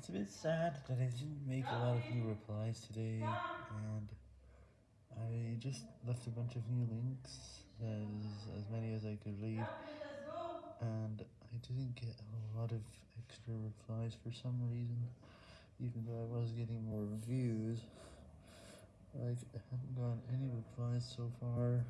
It's a bit sad that I didn't make a lot of new replies today, and I just left a bunch of new links, as, as many as I could leave, and I didn't get a lot of extra replies for some reason, even though I was getting more views. Like, I haven't gotten any replies so far.